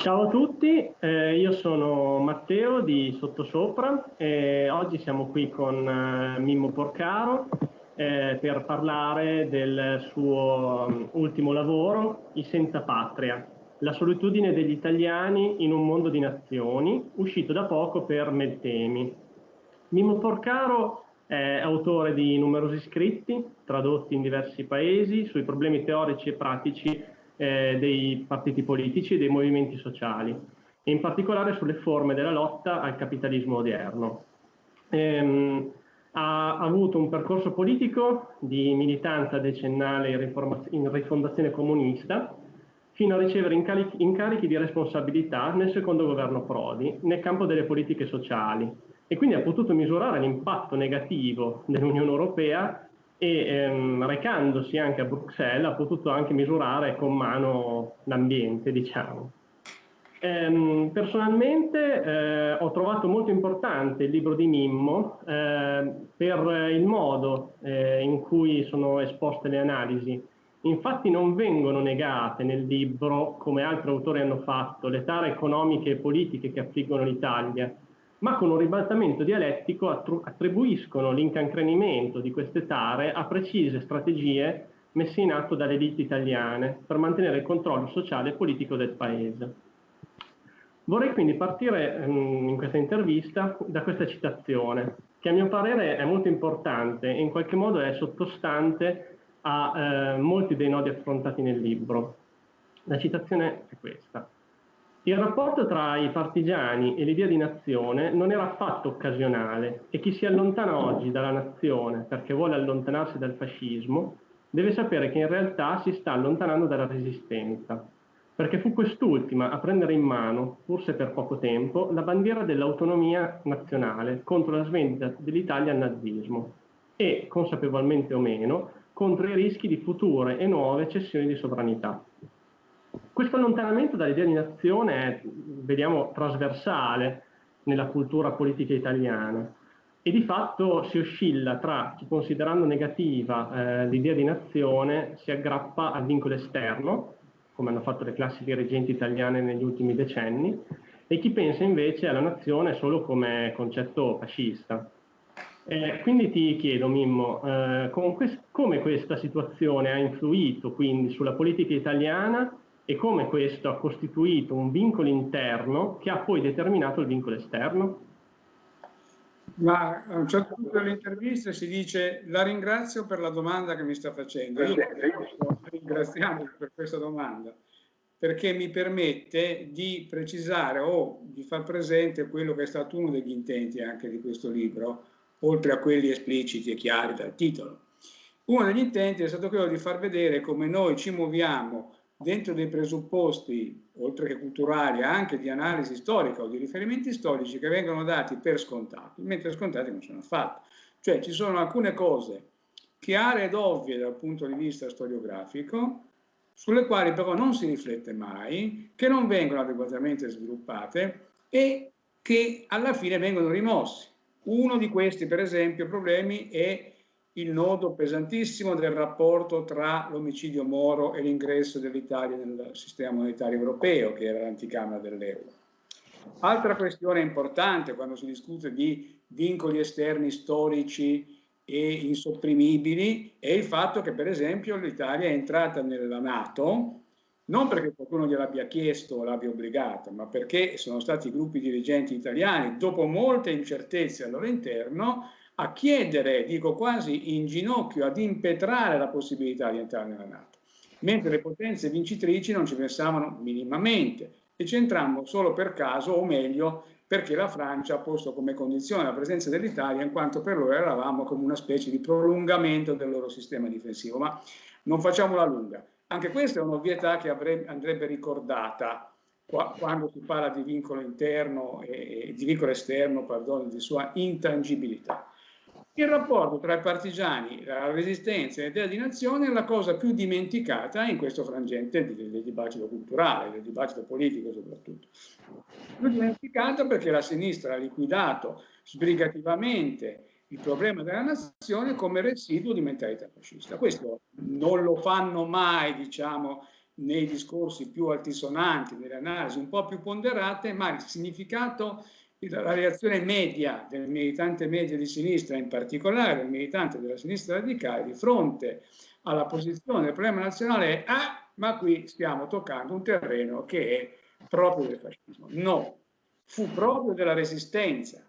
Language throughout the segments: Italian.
Ciao a tutti, eh, io sono Matteo di Sottosopra e oggi siamo qui con eh, Mimmo Porcaro eh, per parlare del suo um, ultimo lavoro, I Senza Patria, la solitudine degli italiani in un mondo di nazioni, uscito da poco per Meltemi. Mimmo Porcaro è autore di numerosi scritti, tradotti in diversi paesi, sui problemi teorici e pratici eh, dei partiti politici e dei movimenti sociali, e in particolare sulle forme della lotta al capitalismo odierno. Ehm, ha avuto un percorso politico di militanza decennale in, rifondazione comunista, fino a ricevere incarichi di responsabilità nel secondo governo Prodi, nel campo delle politiche sociali, e quindi ha potuto misurare l'impatto negativo dell'Unione Europea e ehm, recandosi anche a Bruxelles ha potuto anche misurare con mano l'ambiente, diciamo. Ehm, personalmente eh, ho trovato molto importante il libro di Mimmo eh, per il modo eh, in cui sono esposte le analisi. Infatti non vengono negate nel libro, come altri autori hanno fatto, le tare economiche e politiche che affliggono l'Italia, ma con un ribaltamento dialettico attribuiscono l'incancrenimento di queste tare a precise strategie messe in atto dalle elite italiane per mantenere il controllo sociale e politico del paese. Vorrei quindi partire ehm, in questa intervista da questa citazione, che a mio parere è molto importante e in qualche modo è sottostante a eh, molti dei nodi affrontati nel libro. La citazione è questa. Il rapporto tra i partigiani e l'idea di nazione non era affatto occasionale e chi si allontana oggi dalla nazione perché vuole allontanarsi dal fascismo deve sapere che in realtà si sta allontanando dalla resistenza, perché fu quest'ultima a prendere in mano, forse per poco tempo, la bandiera dell'autonomia nazionale contro la svendita dell'Italia al nazismo e, consapevolmente o meno, contro i rischi di future e nuove cessioni di sovranità. Questo allontanamento dall'idea di nazione è, vediamo, trasversale nella cultura politica italiana e di fatto si oscilla tra chi considerando negativa eh, l'idea di nazione si aggrappa al vincolo esterno, come hanno fatto le classi dirigenti italiane negli ultimi decenni, e chi pensa invece alla nazione solo come concetto fascista. Eh, quindi ti chiedo, Mimmo, eh, quest come questa situazione ha influito quindi sulla politica italiana e come questo ha costituito un vincolo interno che ha poi determinato il vincolo esterno? Ma a un certo punto dell'intervista si dice la ringrazio per la domanda che mi sta facendo. Io ringraziamo per questa domanda perché mi permette di precisare o di far presente quello che è stato uno degli intenti anche di questo libro, oltre a quelli espliciti e chiari dal titolo. Uno degli intenti è stato quello di far vedere come noi ci muoviamo dentro dei presupposti, oltre che culturali, anche di analisi storica o di riferimenti storici che vengono dati per scontati, mentre scontati non sono affatto. Cioè ci sono alcune cose chiare ed ovvie dal punto di vista storiografico, sulle quali però non si riflette mai, che non vengono adeguatamente sviluppate e che alla fine vengono rimossi. Uno di questi, per esempio, problemi è il nodo pesantissimo del rapporto tra l'omicidio Moro e l'ingresso dell'Italia nel sistema monetario europeo, che era l'anticamera dell'euro. Altra questione importante quando si discute di vincoli esterni storici e insopprimibili è il fatto che per esempio l'Italia è entrata nella Nato non perché qualcuno gliel'abbia chiesto o l'abbia obbligata, ma perché sono stati gruppi dirigenti italiani, dopo molte incertezze al loro interno, a chiedere, dico quasi in ginocchio, ad impetrare la possibilità di entrare nella Nato, mentre le potenze vincitrici non ci pensavano minimamente e ci entrammo solo per caso, o meglio, perché la Francia ha posto come condizione la presenza dell'Italia in quanto per loro eravamo come una specie di prolungamento del loro sistema difensivo. Ma non facciamola lunga. Anche questa è un'ovvietà che andrebbe ricordata quando si parla di vincolo interno e di vincolo esterno, perdono, di sua intangibilità. Il rapporto tra i partigiani, la resistenza e l'idea di nazione è la cosa più dimenticata in questo frangente del, dibattito culturale, del dibattito politico soprattutto. Più dimenticata perché la sinistra ha liquidato sbrigativamente il problema della nazione come residuo di mentalità fascista. Questo non lo fanno mai, diciamo, nei discorsi più altisonanti, nelle analisi un po' più ponderate, ma il significato, la reazione media del militante medio di sinistra, in particolare del militante della sinistra radicale, di fronte alla posizione del problema nazionale è ah, ma qui stiamo toccando un terreno che è proprio del fascismo. No, fu proprio della resistenza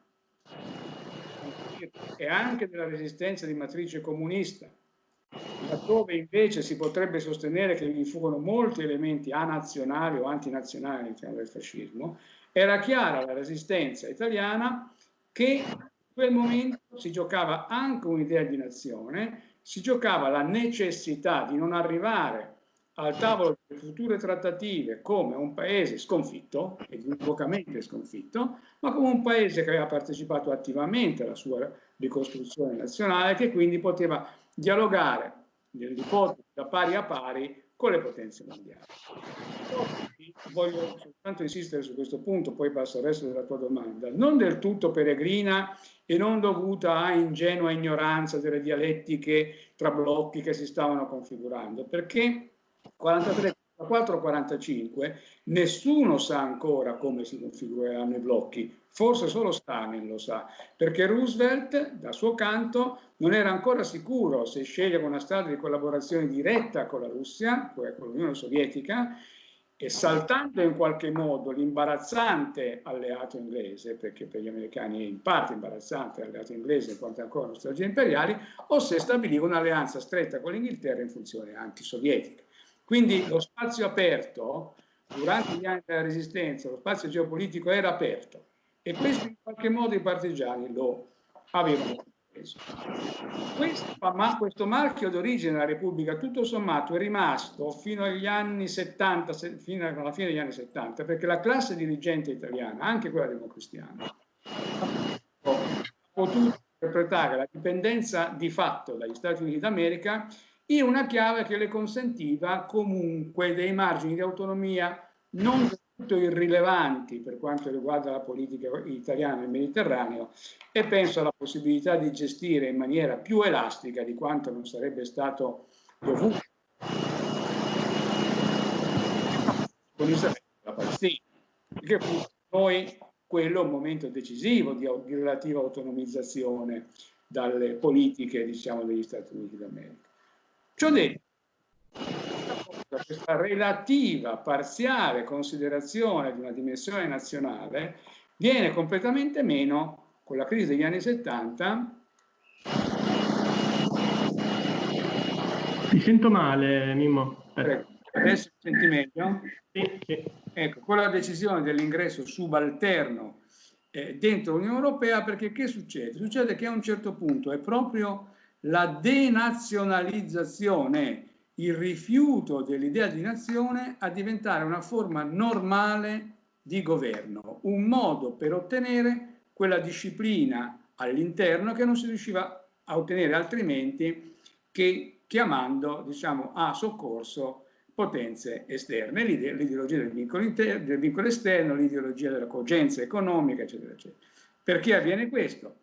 e anche della resistenza di matrice comunista, laddove invece si potrebbe sostenere che vi furono molti elementi anazionali o antinazionali all'interno del fascismo, era chiara la resistenza italiana che in quel momento si giocava anche un'idea di nazione, si giocava la necessità di non arrivare al tavolo delle future trattative come un paese sconfitto, ed univocamente sconfitto, ma come un paese che aveva partecipato attivamente alla sua ricostruzione nazionale, che quindi poteva dialogare nell'ipotesi da pari a pari con le potenze mondiali. Voglio soltanto insistere su questo punto, poi passo al resto della tua domanda. Non del tutto peregrina e non dovuta a ingenua ignoranza delle dialettiche tra blocchi che si stavano configurando, perché 43, 44, 45 nessuno sa ancora come si configureranno i blocchi, forse solo Stalin lo sa, perché Roosevelt, da suo canto, non era ancora sicuro se scegliere una strada di collaborazione diretta con la Russia, cioè con l'Unione Sovietica, e saltando in qualche modo l'imbarazzante alleato inglese, perché per gli americani è in parte imbarazzante l'alleato inglese in quanto ancora nostalgie imperiali, o se stabiliva un'alleanza stretta con l'Inghilterra in funzione antisovietica. Quindi lo spazio aperto, durante gli anni della resistenza, lo spazio geopolitico era aperto e questo in qualche modo i partigiani lo avevano. Questo, ma questo marchio d'origine della Repubblica tutto sommato è rimasto fino agli anni 70, fino alla fine degli anni 70, perché la classe dirigente italiana, anche quella democristiana, ha potuto interpretare la dipendenza di fatto dagli Stati Uniti d'America in una chiave che le consentiva comunque dei margini di autonomia non irrilevanti per quanto riguarda la politica italiana nel Mediterraneo e penso alla possibilità di gestire in maniera più elastica di quanto non sarebbe stato dovuto con Israele la Palestina, che fu noi quello un momento decisivo di, di relativa autonomizzazione dalle politiche diciamo, degli Stati Uniti d'America. Ciò detto, questa relativa, parziale considerazione di una dimensione nazionale viene completamente meno con la crisi degli anni 70. Ti sento male, Mimmo. Ecco, adesso senti meglio? Sì, sì. Ecco, con la decisione dell'ingresso subalterno eh, dentro l'Unione Europea, perché che succede? Succede che a un certo punto è proprio la denazionalizzazione, il rifiuto dell'idea di nazione a diventare una forma normale di governo, un modo per ottenere quella disciplina all'interno che non si riusciva a ottenere altrimenti che chiamando diciamo, a soccorso potenze esterne, l'ideologia del del vincolo esterno, l'ideologia della cogenza economica, eccetera, eccetera. Perché avviene questo?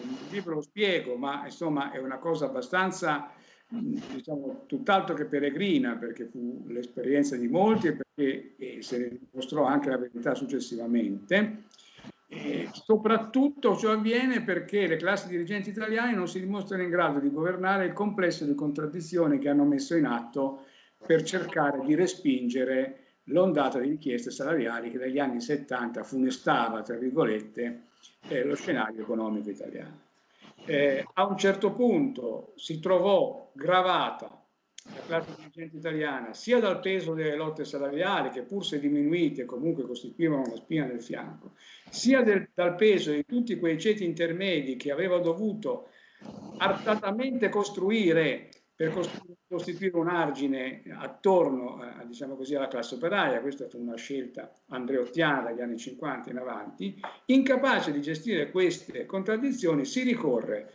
il libro lo spiego, ma insomma è una cosa abbastanza, diciamo, tutt'altro che peregrina, perché fu l'esperienza di molti e perché e se ne dimostrò anche la verità successivamente. E soprattutto ciò avviene perché le classi dirigenti italiane non si dimostrano in grado di governare il complesso di contraddizioni che hanno messo in atto per cercare di respingere l'ondata di richieste salariali che dagli anni 70 funestava, tra virgolette, eh, lo scenario economico italiano. Eh, a un certo punto si trovò gravata la classe dirigente italiana sia dal peso delle lotte salariali, che pur se diminuite comunque costituivano una spina nel fianco, sia del, dal peso di tutti quei ceti intermedi che aveva dovuto artatamente costruire per costituire un argine attorno a, diciamo così, alla classe operaia, questa fu una scelta andreottiana dagli anni 50 in avanti, incapace di gestire queste contraddizioni si ricorre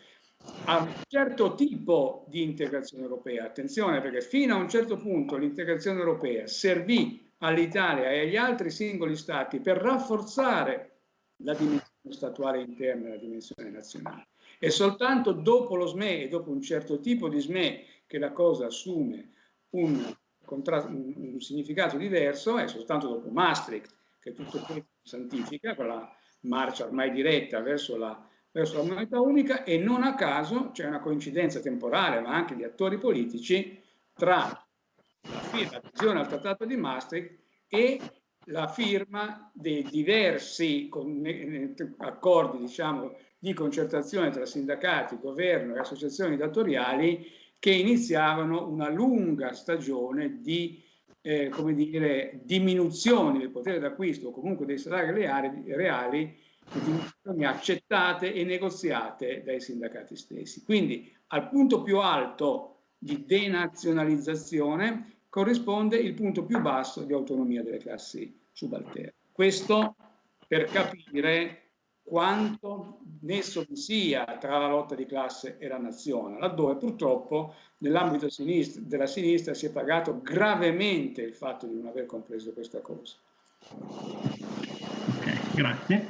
a un certo tipo di integrazione europea. Attenzione perché fino a un certo punto l'integrazione europea servì all'Italia e agli altri singoli stati per rafforzare la dimensione statuale interna e la dimensione nazionale. E soltanto dopo lo SME e dopo un certo tipo di SME che la cosa assume un un, un significato diverso è soltanto dopo Maastricht che tutto questo santifica, quella marcia ormai diretta verso la, verso la moneta unica e non a caso c'è una coincidenza temporale ma anche di attori politici tra la firma adesione al trattato di Maastricht e la firma dei diversi accordi diciamo, di concertazione tra sindacati, governo e associazioni datoriali che iniziavano una lunga stagione di eh, come dire, diminuzione del potere d'acquisto o comunque dei salari reali, reali accettate e negoziate dai sindacati stessi. Quindi al punto più alto di denazionalizzazione corrisponde il punto più basso di autonomia delle classi subalterne. Questo per capire quanto nesso vi sia tra la lotta di classe e la nazione, laddove purtroppo nell'ambito della sinistra si è pagato gravemente il fatto di non aver compreso questa cosa. Okay, grazie.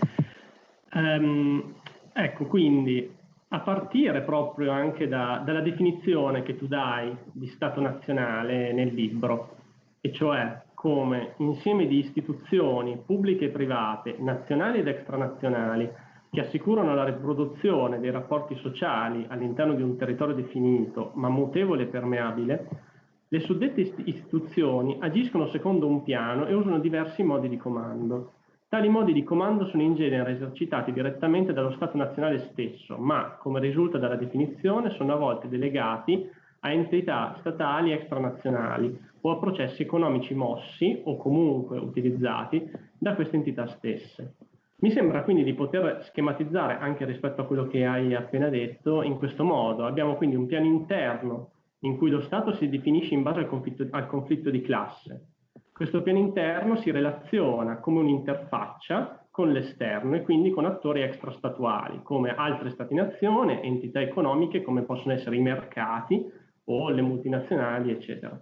Um, ecco, quindi a partire proprio anche da, dalla definizione che tu dai di Stato nazionale nel libro, e cioè come insieme di istituzioni pubbliche e private, nazionali ed extranazionali, che assicurano la riproduzione dei rapporti sociali all'interno di un territorio definito, ma mutevole e permeabile, le suddette istituzioni agiscono secondo un piano e usano diversi modi di comando. Tali modi di comando sono in genere esercitati direttamente dallo Stato nazionale stesso, ma, come risulta dalla definizione, sono a volte delegati a entità statali extranazionali o a processi economici mossi o comunque utilizzati da queste entità stesse. Mi sembra quindi di poter schematizzare anche rispetto a quello che hai appena detto in questo modo. Abbiamo quindi un piano interno in cui lo Stato si definisce in base al conflitto, al conflitto di classe. Questo piano interno si relaziona come un'interfaccia con l'esterno e quindi con attori extrastatuali come altre stati-nazione, entità economiche come possono essere i mercati o le multinazionali, eccetera.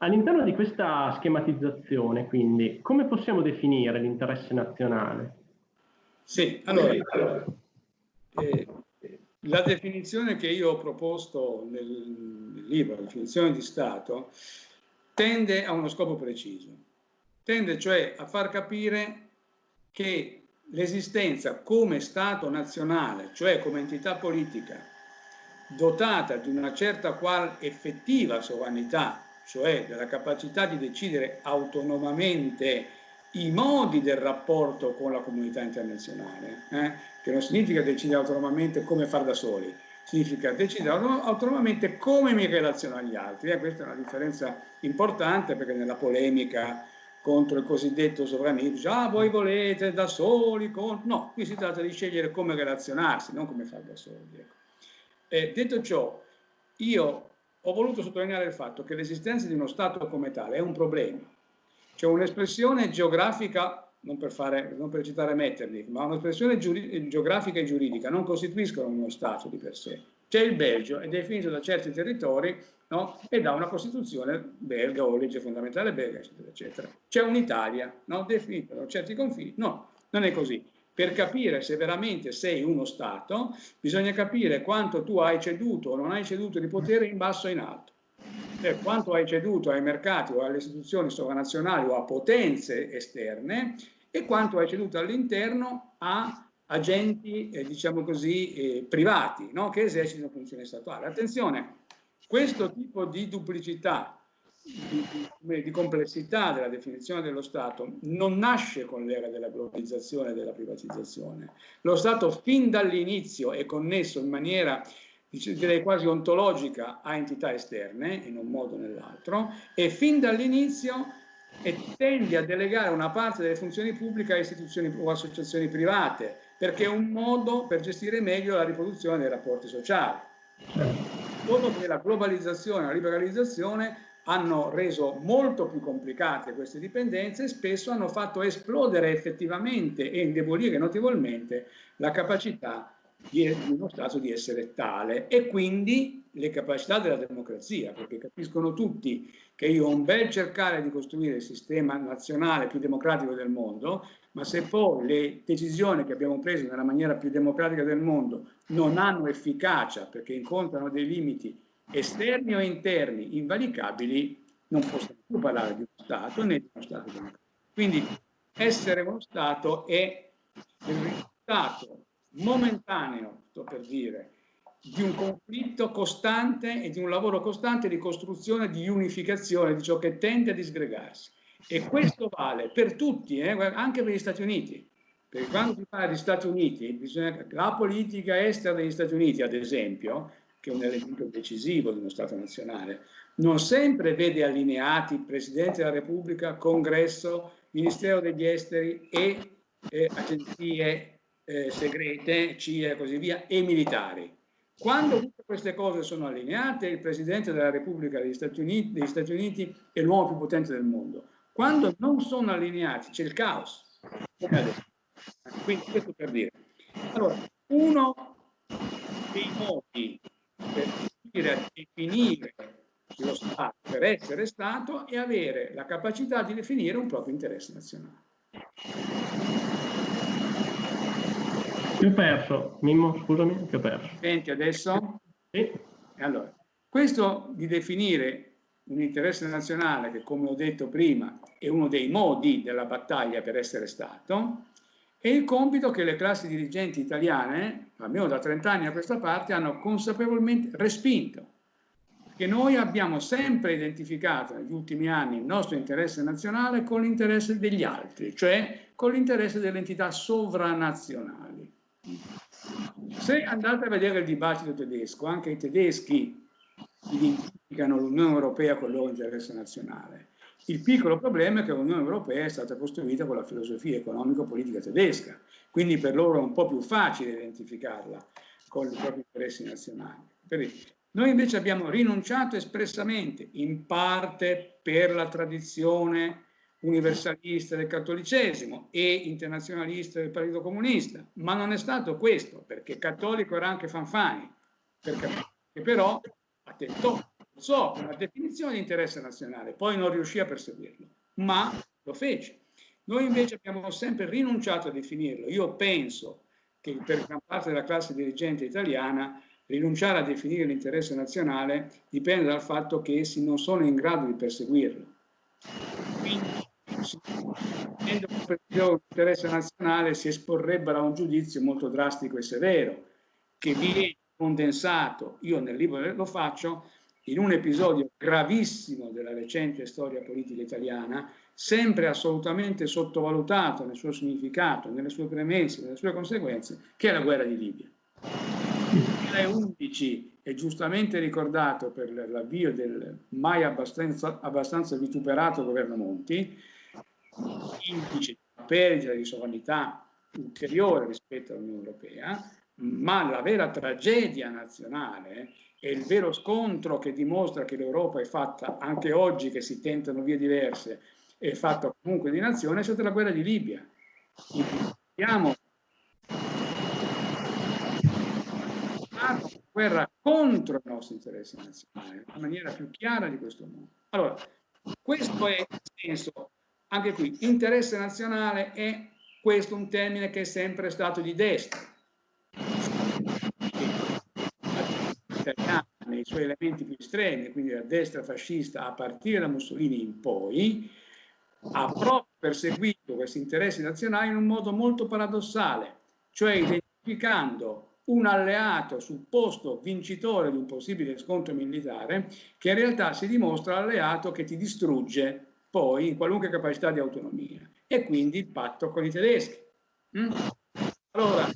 All'interno di questa schematizzazione, quindi, come possiamo definire l'interesse nazionale? Sì, allora, eh, la definizione che io ho proposto nel libro, la definizione di Stato, tende a uno scopo preciso. Tende cioè a far capire che l'esistenza come Stato nazionale, cioè come entità politica, dotata di una certa qual effettiva sovranità cioè della capacità di decidere autonomamente i modi del rapporto con la comunità internazionale, eh? che non significa decidere autonomamente come far da soli, significa decidere autonomamente come mi relaziono agli altri. Eh? Questa è una differenza importante perché nella polemica contro il cosiddetto sovranismo, dice, ah voi volete da soli, con... no, qui si tratta di scegliere come relazionarsi, non come far da soli. Ecco. Eh, detto ciò, io ho voluto sottolineare il fatto che l'esistenza di uno Stato come tale è un problema. C'è un'espressione geografica, non per, fare, non per citare Metternich, ma un'espressione geografica e giuridica non costituiscono uno Stato di per sé. C'è il Belgio, è definito da certi territori no? e da una Costituzione belga o legge fondamentale belga, eccetera, eccetera. C'è un'Italia, no? definita da certi confini. No, non è così. Per capire se veramente sei uno Stato, bisogna capire quanto tu hai ceduto o non hai ceduto di potere in basso e in alto. Cioè, quanto hai ceduto ai mercati o alle istituzioni sovranazionali o a potenze esterne e quanto hai ceduto all'interno a agenti, eh, diciamo così, eh, privati, no? che esercitano funzioni statuali. Attenzione, questo tipo di duplicità di, di, complessità della definizione dello Stato non nasce con l'era della globalizzazione e della privatizzazione. Lo Stato fin dall'inizio è connesso in maniera direi quasi ontologica a entità esterne, in un modo o nell'altro, e fin dall'inizio tende a delegare una parte delle funzioni pubbliche a istituzioni o associazioni private, perché è un modo per gestire meglio la riproduzione dei rapporti sociali. Dopo che la globalizzazione, la liberalizzazione hanno reso molto più complicate queste dipendenze e spesso hanno fatto esplodere effettivamente e indebolire notevolmente la capacità di, uno Stato di essere tale e quindi le capacità della democrazia, perché capiscono tutti che io ho un bel cercare di costruire il sistema nazionale più democratico del mondo, ma se poi le decisioni che abbiamo preso nella maniera più democratica del mondo non hanno efficacia perché incontrano dei limiti esterni o interni invalicabili, non possiamo più parlare di uno Stato né di uno Stato democratico. Quindi essere uno Stato è il risultato momentaneo, sto per dire, di un conflitto costante e di un lavoro costante di costruzione, di unificazione di ciò che tende a disgregarsi. E questo vale per tutti, eh, anche per gli Stati Uniti. Perché quando si parla di Stati Uniti, bisogna, la politica estera degli Stati Uniti, ad esempio, che è un elemento decisivo di uno Stato nazionale, non sempre vede allineati Presidente della Repubblica, Congresso, Ministero degli Esteri e eh, agenzie eh, segrete, CIA e così via, e militari. Quando tutte queste cose sono allineate, il Presidente della Repubblica degli Stati Uniti, degli Stati Uniti è l'uomo più potente del mondo. Quando non sono allineati c'è il caos. Quindi questo per dire. Allora, uno dei modi per riuscire a definire lo Stato, per essere Stato, è avere la capacità di definire un proprio interesse nazionale. Ti ho perso, Mimmo, scusami, ti ho perso. Senti adesso? Sì. Allora, questo di definire un interesse nazionale che, come ho detto prima, è uno dei modi della battaglia per essere Stato, è il compito che le classi dirigenti italiane, almeno da 30 anni a questa parte, hanno consapevolmente respinto. Che noi abbiamo sempre identificato negli ultimi anni il nostro interesse nazionale con l'interesse degli altri, cioè con l'interesse delle entità sovranazionali. Se andate a vedere il dibattito tedesco, anche i tedeschi identificano l'Unione Europea con il loro interesse nazionale. Il piccolo problema è che l'Unione Europea è stata costruita con la filosofia economico-politica tedesca, quindi per loro è un po' più facile identificarla con i propri interessi nazionali. Noi invece abbiamo rinunciato espressamente, in parte per la tradizione universalista del cattolicesimo e internazionalista del Partito Comunista, ma non è stato questo, perché cattolico era anche Fanfani, perché però attentò so una definizione di interesse nazionale, poi non riuscì a perseguirlo, ma lo fece. Noi invece abbiamo sempre rinunciato a definirlo. Io penso che per gran parte della classe dirigente italiana rinunciare a definire l'interesse nazionale dipende dal fatto che essi non sono in grado di perseguirlo. Quindi, se l'interesse nazionale si esporrebbero a un giudizio molto drastico e severo, che viene condensato, io nel libro lo faccio, in un episodio gravissimo della recente storia politica italiana, sempre assolutamente sottovalutato nel suo significato, nelle sue premesse, nelle sue conseguenze, che è la guerra di Libia. Nel 2011 è giustamente ricordato per l'avvio del mai abbastanza, abbastanza vituperato governo Monti, indice di perdita di sovranità ulteriore rispetto all'Unione Europea, ma la vera tragedia nazionale e il vero scontro che dimostra che l'Europa è fatta, anche oggi che si tentano vie diverse, è fatta comunque di nazione, è stata la guerra di Libia. Abbiamo una guerra contro i nostri interessi nazionali, nella maniera più chiara di questo mondo. Allora, questo è il senso, anche qui, interesse nazionale è questo un termine che è sempre stato di destra italiana nei suoi elementi più estremi, quindi la destra fascista a partire da Mussolini in poi, ha proprio perseguito questi interessi nazionali in un modo molto paradossale, cioè identificando un alleato supposto vincitore di un possibile scontro militare che in realtà si dimostra alleato che ti distrugge poi in qualunque capacità di autonomia e quindi il patto con i tedeschi. Mm? Allora,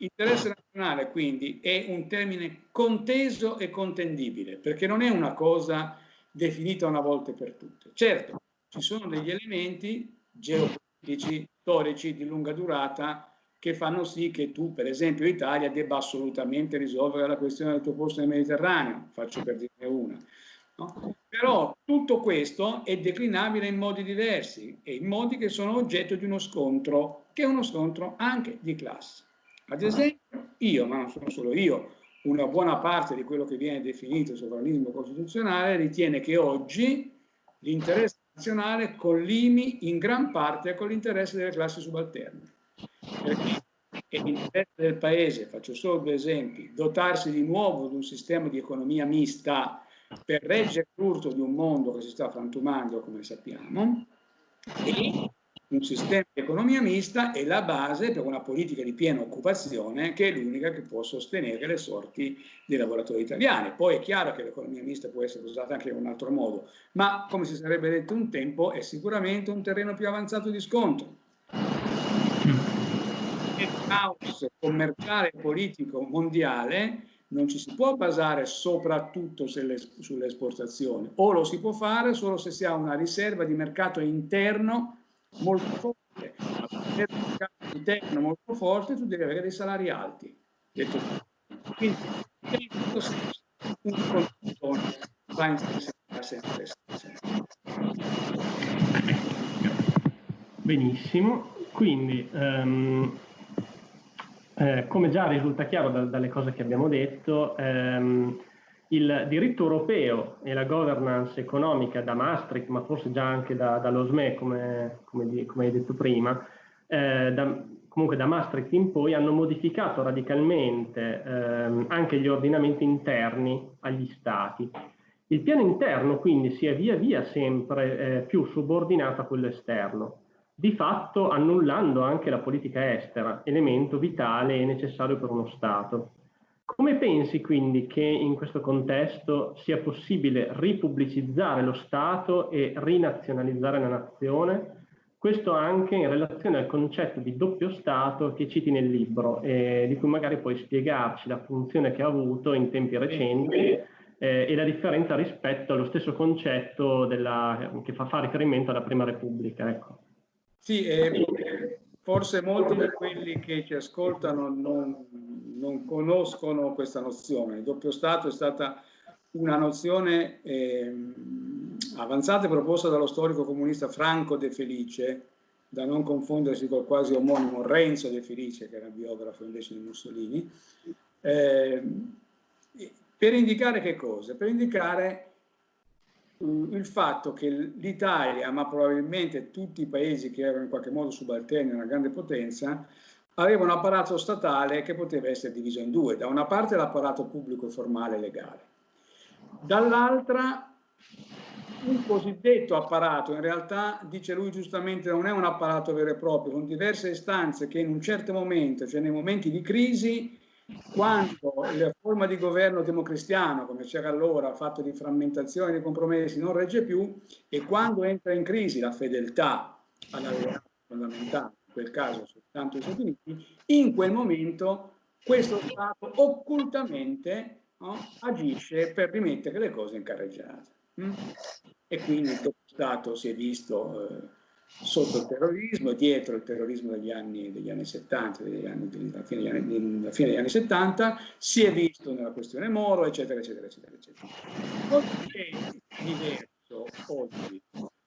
Interesse nazionale quindi è un termine conteso e contendibile, perché non è una cosa definita una volta per tutte. Certo, ci sono degli elementi geopolitici, storici di lunga durata che fanno sì che tu, per esempio l'Italia, debba assolutamente risolvere la questione del tuo posto nel Mediterraneo, faccio per dirne una. No? Però tutto questo è declinabile in modi diversi e in modi che sono oggetto di uno scontro, che è uno scontro anche di classe. Ad esempio, io, ma non sono solo io, una buona parte di quello che viene definito sovranismo costituzionale ritiene che oggi l'interesse nazionale collimi in gran parte con l'interesse delle classi subalterne. Perché è l'interesse del Paese, faccio solo due esempi, dotarsi di nuovo di un sistema di economia mista per reggere l'urto di un mondo che si sta frantumando, come sappiamo, e un sistema di economia mista è la base per una politica di piena occupazione che è l'unica che può sostenere le sorti dei lavoratori italiani. Poi è chiaro che l'economia mista può essere usata anche in un altro modo, ma come si sarebbe detto un tempo è sicuramente un terreno più avanzato di scontro. Il caos commerciale e politico mondiale non ci si può basare soprattutto sulle, sulle esportazioni, o lo si può fare solo se si ha una riserva di mercato interno molto forte, per un mercato interno molto forte tu devi avere dei salari alti. Detto. Quindi, in questo senso, un consultore va in sempre Benissimo, quindi um, eh, come già risulta chiaro da, dalle cose che abbiamo detto, ehm, il diritto europeo e la governance economica da Maastricht, ma forse già anche da, dallo SME, come, come, come, hai detto prima, eh, da, comunque da Maastricht in poi hanno modificato radicalmente ehm, anche gli ordinamenti interni agli stati. Il piano interno quindi si è via via sempre eh, più subordinato a quello esterno, di fatto annullando anche la politica estera, elemento vitale e necessario per uno Stato. Come pensi quindi che in questo contesto sia possibile ripubblicizzare lo Stato e rinazionalizzare la nazione? Questo anche in relazione al concetto di doppio Stato che citi nel libro e di cui magari puoi spiegarci la funzione che ha avuto in tempi recenti eh, e la differenza rispetto allo stesso concetto della, che fa, fa riferimento alla Prima Repubblica. Ecco. Sì, eh, forse molti di quelli che ci ascoltano non, non, conoscono questa nozione. Il doppio Stato è stata una nozione eh, avanzata e proposta dallo storico comunista Franco De Felice, da non confondersi col quasi omonimo Renzo De Felice, che era biografo invece di Mussolini, eh, per indicare che cosa? Per indicare il fatto che l'Italia, ma probabilmente tutti i paesi che erano in qualche modo subalterni una grande potenza, aveva un apparato statale che poteva essere diviso in due. Da una parte l'apparato pubblico formale legale, dall'altra un cosiddetto apparato, in realtà dice lui giustamente non è un apparato vero e proprio, con diverse istanze che in un certo momento, cioè nei momenti di crisi, quando la forma di governo democristiano, come c'era allora, fatto di frammentazione e di compromessi, non regge più, e quando entra in crisi la fedeltà all'alleanza fondamentale, quel caso soltanto gli Stati Uniti, in quel momento questo Stato occultamente no, agisce per rimettere le cose in carreggiata. Mm? E quindi il Stato si è visto... Eh, sotto il terrorismo, dietro il terrorismo degli anni, degli anni 70, degli anni, della, fine degli anni, della fine degli anni 70, si è visto nella questione Moro, eccetera, eccetera, eccetera. eccetera. Oggi è diverso, oggi.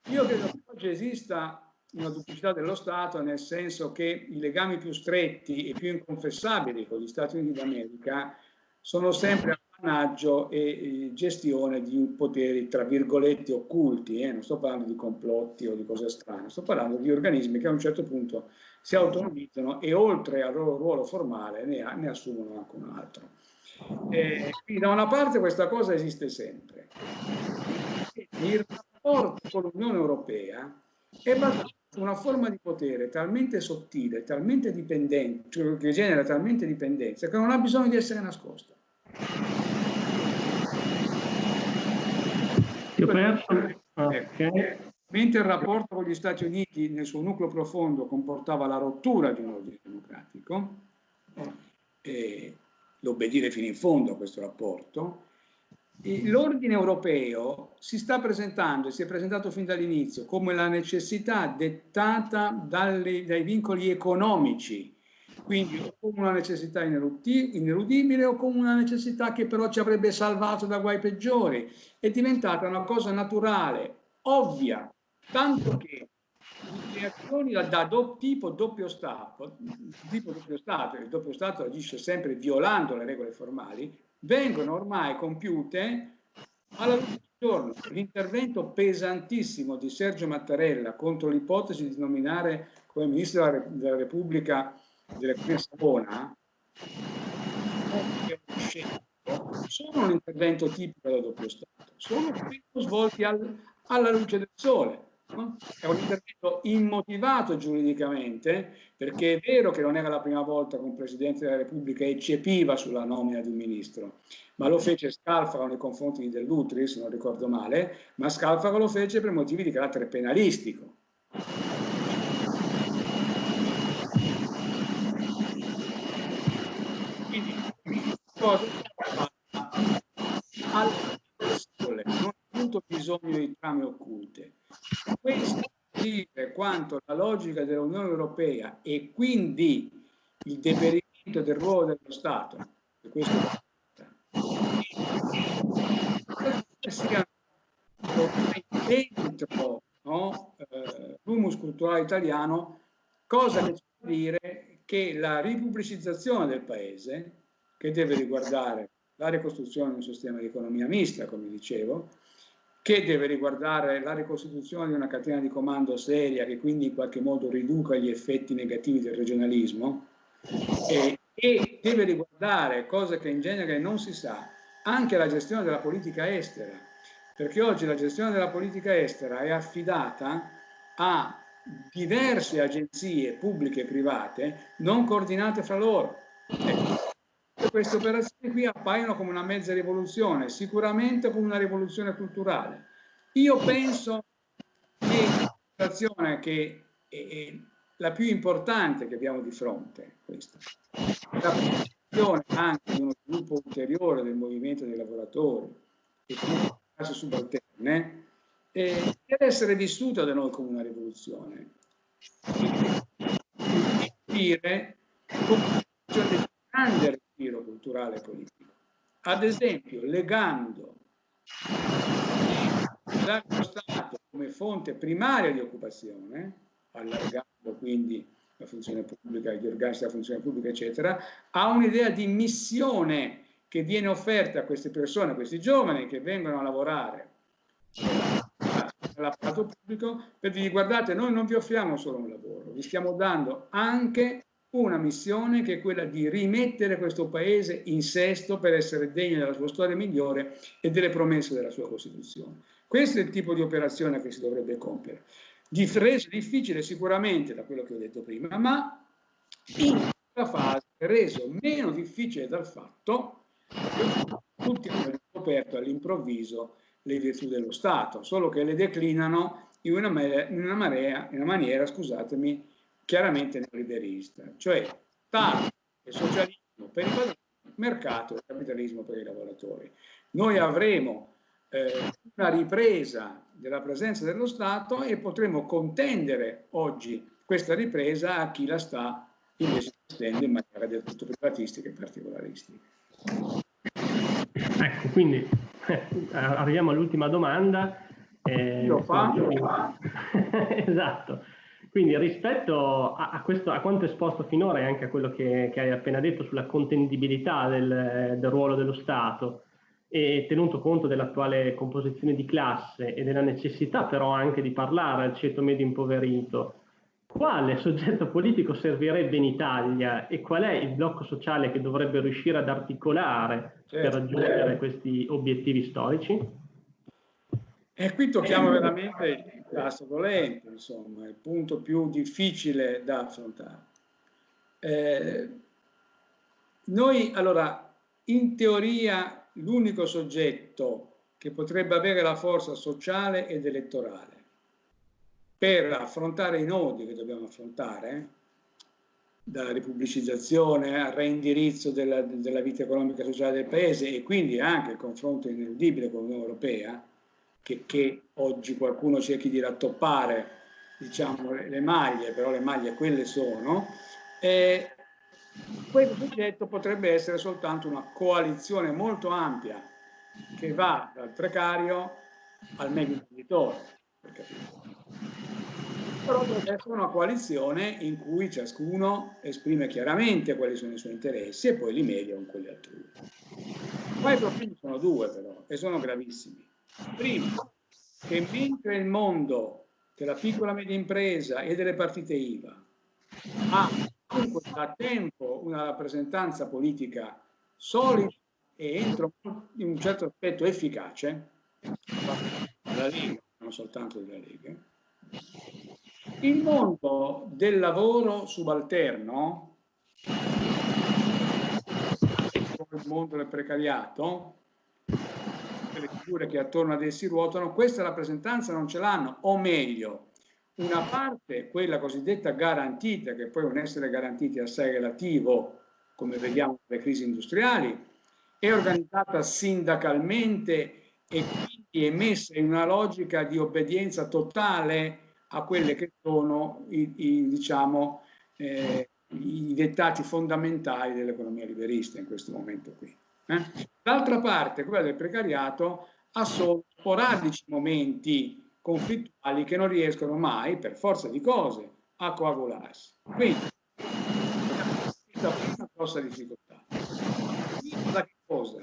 Io credo che oggi esista una duplicità dello Stato, nel senso che i legami più stretti e più inconfessabili con gli Stati Uniti d'America sono sempre appannaggio e gestione di poteri, tra virgolette, occulti, eh? non sto parlando di complotti o di cose strane, sto parlando di organismi che a un certo punto si autonomizzano e oltre al loro ruolo formale ne, ne assumono anche un altro. Eh, quindi da una parte questa cosa esiste sempre. Il rapporto con l'Unione Europea è basato una forma di potere talmente sottile, talmente dipendente, cioè che genera talmente dipendenza, che non ha bisogno di essere nascosta. Ti ho perso? Okay. Mentre il rapporto con gli Stati Uniti nel suo nucleo profondo comportava la rottura di un ordine democratico, eh, l'obbedire fino in fondo a questo rapporto, l'ordine europeo si sta presentando e si è presentato fin dall'inizio come la necessità dettata dalle, dai vincoli economici quindi o come una necessità ineludibile o come una necessità che però ci avrebbe salvato da guai peggiori. È diventata una cosa naturale, ovvia, tanto che azioni da do, tipo doppio Stato, tipo doppio Stato, il doppio Stato agisce sempre violando le regole formali, vengono ormai compiute alla luce del giorno. L'intervento pesantissimo di Sergio Mattarella contro l'ipotesi di nominare come Ministro della, della Repubblica della Savona scelto sono un intervento tipico da doppio Stato, sono svolti al, alla luce del sole. È un intervento immotivato giuridicamente, perché è vero che non era la prima volta che un Presidente della Repubblica eccepiva sulla nomina di un ministro, ma lo fece Scalfaro nei confronti di Dell'Utri, se non ricordo male, ma Scalfaro lo fece per motivi di carattere penalistico. Quindi, cosa al sole, non ha avuto bisogno di trame occulte. Questo dire quanto la logica dell'Unione Europea e quindi il deperimento del ruolo dello Stato, e questo sia dentro no, eh, l'humus culturale italiano, cosa che vuol dire che la ripubblicizzazione del paese, che deve riguardare la ricostruzione di un sistema di economia mista, come dicevo, che deve riguardare la ricostituzione di una catena di comando seria che quindi in qualche modo riduca gli effetti negativi del regionalismo e, e deve riguardare, cosa che in genere non si sa, anche la gestione della politica estera, perché oggi la gestione della politica estera è affidata a diverse agenzie pubbliche e private non coordinate fra loro. Ecco, queste operazioni qui appaiono come una mezza rivoluzione, sicuramente come una rivoluzione culturale. Io penso che l'operazione che è la più importante che abbiamo di fronte, questa, la protezione anche di uno sviluppo ulteriore del movimento dei lavoratori e di classi subalterne, eh, deve essere vissuta da noi come una rivoluzione. Dire come una grande respiro culturale e politico. Ad esempio, legando lo Stato come fonte primaria di occupazione, allargando quindi la funzione pubblica, gli organici della funzione pubblica, eccetera, a un'idea di missione che viene offerta a queste persone, a questi giovani che vengono a lavorare nell'apparato pubblico, per dire guardate, noi non vi offriamo solo un lavoro, vi stiamo dando anche una missione che è quella di rimettere questo paese in sesto per essere degno della sua storia migliore e delle promesse della sua Costituzione. Questo è il tipo di operazione che si dovrebbe compiere. Di reso difficile sicuramente da quello che ho detto prima, ma in questa fase reso meno difficile dal fatto che tutti hanno scoperto all'improvviso le virtù dello Stato, solo che le declinano in una, marea, in una maniera, scusatemi, chiaramente neoliberista, cioè Stato e socialismo per i padroni, mercato e capitalismo per i lavoratori. Noi avremo eh, una ripresa della presenza dello Stato e potremo contendere oggi questa ripresa a chi la sta invece estende in maniera del tutto privatistica e particolaristica. Ecco, quindi eh, arriviamo all'ultima domanda. Eh, Lo fa? esatto. Quindi rispetto a, a, questo, a, quanto esposto finora e anche a quello che, che hai appena detto sulla contendibilità del, del, ruolo dello Stato e tenuto conto dell'attuale composizione di classe e della necessità però anche di parlare al ceto medio impoverito, quale soggetto politico servirebbe in Italia e qual è il blocco sociale che dovrebbe riuscire ad articolare certo. per raggiungere questi obiettivi storici? E qui tocchiamo veramente il tasto dolente, insomma, il punto più difficile da affrontare. Eh, noi, allora, in teoria, l'unico soggetto che potrebbe avere la forza sociale ed elettorale per affrontare i nodi che dobbiamo affrontare, dalla ripubblicizzazione al reindirizzo della, della vita economica e sociale del Paese e quindi anche il confronto ineludibile con l'Unione Europea, che, che, oggi qualcuno cerchi di rattoppare diciamo, le maglie, però le maglie quelle sono, eh, questo progetto potrebbe essere soltanto una coalizione molto ampia che va dal precario al medio imprenditore, però deve essere una coalizione in cui ciascuno esprime chiaramente quali sono i suoi interessi e poi li media con quelli altrui. Qua i profili sono due però e sono gravissimi. Primo, che mentre il mondo della piccola e media impresa e delle partite IVA ha comunque da tempo una rappresentanza politica solida e entro in un certo aspetto efficace, della Lega, non soltanto della Lega, il mondo del lavoro subalterno, il mondo del precariato, le figure che attorno ad essi ruotano, questa rappresentanza non ce l'hanno, o meglio, una parte, quella cosiddetta garantita, che poi un essere garantiti è assai relativo, come vediamo nelle crisi industriali, è organizzata sindacalmente e quindi è messa in una logica di obbedienza totale a quelle che sono i, i, diciamo, eh, i dettati fondamentali dell'economia liberista in questo momento qui. Eh? D'altra parte, quella del precariato ha solo sporadici momenti conflittuali che non riescono mai, per forza di cose, a coagularsi. Quindi, questa è una grossa difficoltà. Da che cosa?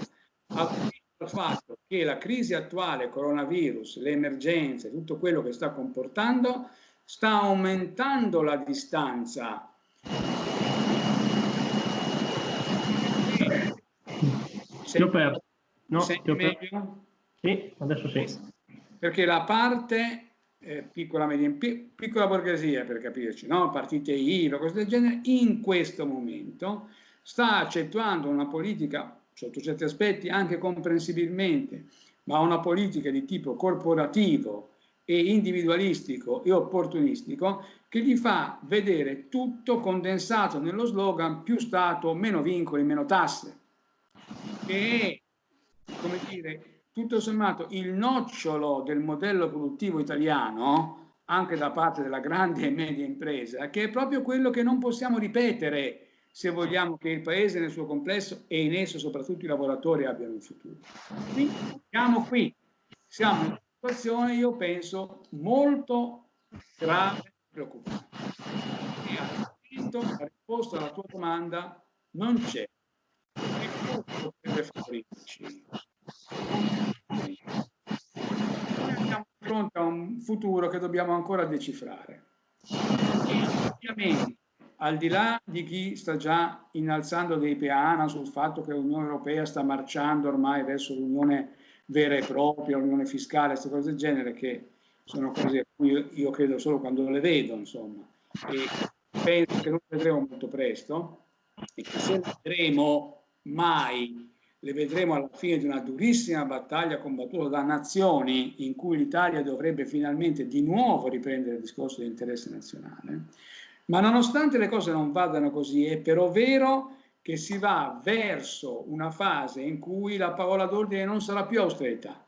Al fatto che la crisi attuale, coronavirus, le emergenze, tutto quello che sta comportando, sta aumentando la distanza Se ho perso. No, ti ho perso. Sì, adesso sì. Perché la parte eh, piccola, media, piccola borghesia, per capirci, no? partite IVA, cose del genere, in questo momento sta accettando una politica, sotto certi aspetti anche comprensibilmente, ma una politica di tipo corporativo e individualistico e opportunistico che gli fa vedere tutto condensato nello slogan più Stato, meno vincoli, meno tasse che è, come dire, tutto sommato il nocciolo del modello produttivo italiano, anche da parte della grande e media impresa, che è proprio quello che non possiamo ripetere se vogliamo che il Paese nel suo complesso e in esso soprattutto i lavoratori abbiano un futuro. Quindi siamo qui, siamo in una situazione, io penso, molto grave e preoccupante. E la risposta alla tua domanda non c'è favorirci. Noi siamo di fronte a un futuro che dobbiamo ancora decifrare. E ovviamente, al di là di chi sta già innalzando dei peana sul fatto che l'Unione Europea sta marciando ormai verso l'Unione vera e propria, l'Unione fiscale, queste cose del genere, che sono cose a cui io credo solo quando le vedo, insomma, e penso che non vedremo molto presto, e che se vedremo mai le vedremo alla fine di una durissima battaglia combattuta da nazioni in cui l'Italia dovrebbe finalmente di nuovo riprendere il discorso di interesse nazionale. Ma nonostante le cose non vadano così, è però vero che si va verso una fase in cui la parola d'ordine non sarà più austerità,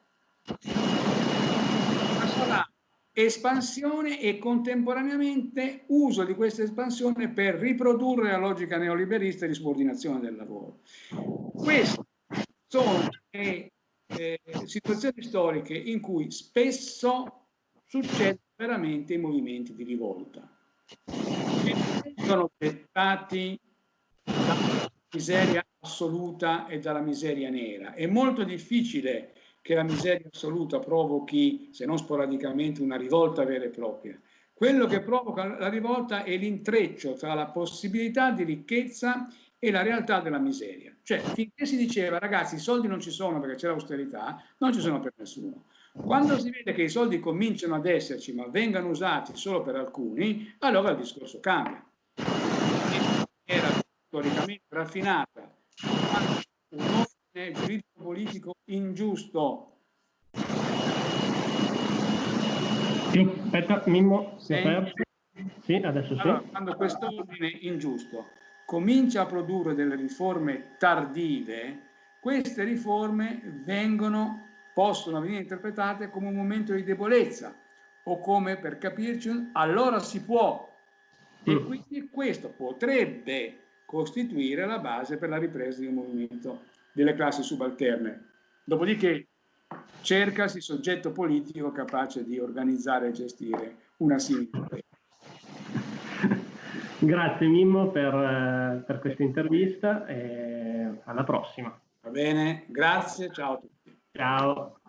ma sarà espansione e contemporaneamente uso di questa espansione per riprodurre la logica neoliberista di subordinazione del lavoro. Queste sono eh, situazioni storiche in cui spesso succedono veramente i movimenti di rivolta, che sono dettati dalla miseria assoluta e dalla miseria nera. È molto difficile che la miseria assoluta provochi, se non sporadicamente, una rivolta vera e propria. Quello che provoca la rivolta è l'intreccio tra la possibilità di ricchezza e la realtà della miseria. Cioè, finché si diceva, ragazzi, i soldi non ci sono perché c'è l'austerità, non ci sono per nessuno. Quando si vede che i soldi cominciano ad esserci, ma vengano usati solo per alcuni, allora il discorso cambia. Era storicamente raffinata, un ordine giuridico-politico ingiusto. Aspetta, Mimmo, si è aperto? Sì, adesso sì. Allora, quando questo ordine ingiusto comincia a produrre delle riforme tardive, queste riforme vengono, possono venire interpretate come un momento di debolezza o come, per capirci, allora si può. E mm. quindi questo potrebbe costituire la base per la ripresa di un movimento delle classi subalterne. Dopodiché cercasi soggetto politico capace di organizzare e gestire una simile Grazie Mimmo per, eh, per questa intervista e alla prossima. Va bene, grazie, ciao a tutti. Ciao.